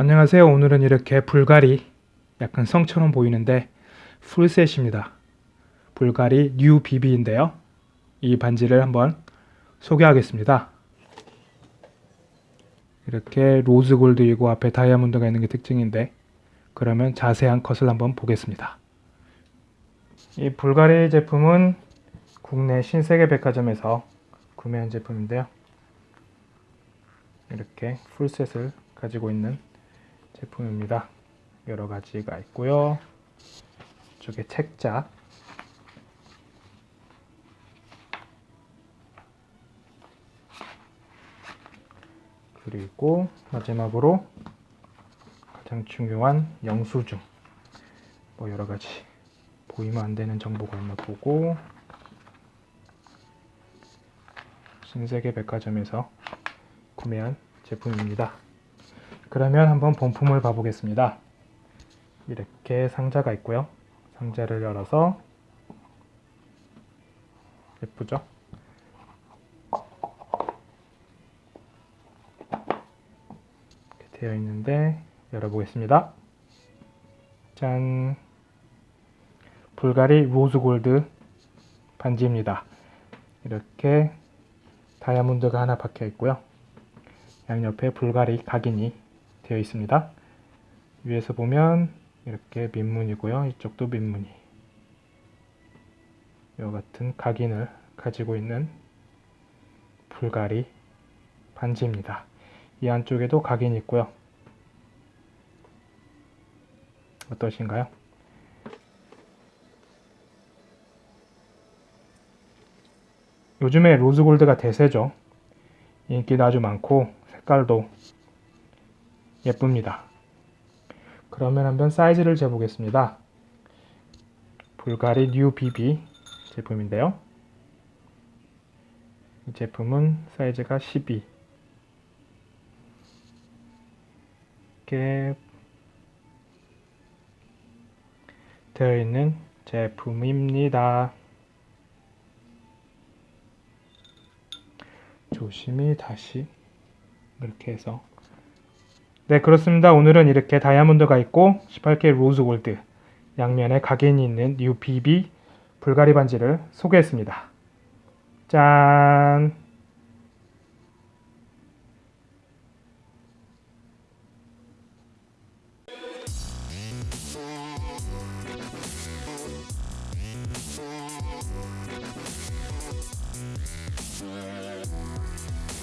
안녕하세요. 오늘은 이렇게 불가리 약간 성처럼 보이는데 풀셋입니다. 불가리 뉴 비비인데요. 이 반지를 한번 소개하겠습니다. 이렇게 로즈 골드이고 앞에 다이아몬드가 있는 게 특징인데 그러면 자세한 컷을 한번 보겠습니다. 이 불가리 제품은 국내 신세계 백화점에서 구매한 제품인데요. 이렇게 풀셋을 가지고 있는 제품입니다. 여러 가지가 있고요. 이쪽에 책자 그리고 마지막으로 가장 중요한 영수증 뭐 여러 가지 보이면 안 되는 정보가 있나 보고 신세계 백화점에서 구매한 제품입니다. 그러면 한번 본품을 봐보겠습니다. 이렇게 상자가 있고요. 상자를 열어서 예쁘죠? 이렇게 되어 있는데 열어보겠습니다. 짠! 불가리 로즈골드 반지입니다. 이렇게 다이아몬드가 하나 박혀 있고요. 양옆에 불가리 각인이 되어 있습니다. 위에서 보면 이렇게 민문이고요. 이쪽도 민문이. 이와 같은 각인을 가지고 있는 불가리 반지입니다. 이 안쪽에도 각인이 있고요. 어떠신가요? 요즘에 rose gold가 대세죠. 인기도 아주 많고 색깔도 예쁩니다. 그러면 한번 사이즈를 재보겠습니다. 불가리 뉴 BB 제품인데요. 이 제품은 사이즈가 12 이렇게 되어 있는 제품입니다. 조심히 다시 이렇게 해서 네 그렇습니다. 오늘은 이렇게 다이아몬드가 있고 18K rose gold 양면에 각인이 있는 뉴 BB 불가리 반지를 소개했습니다. 짠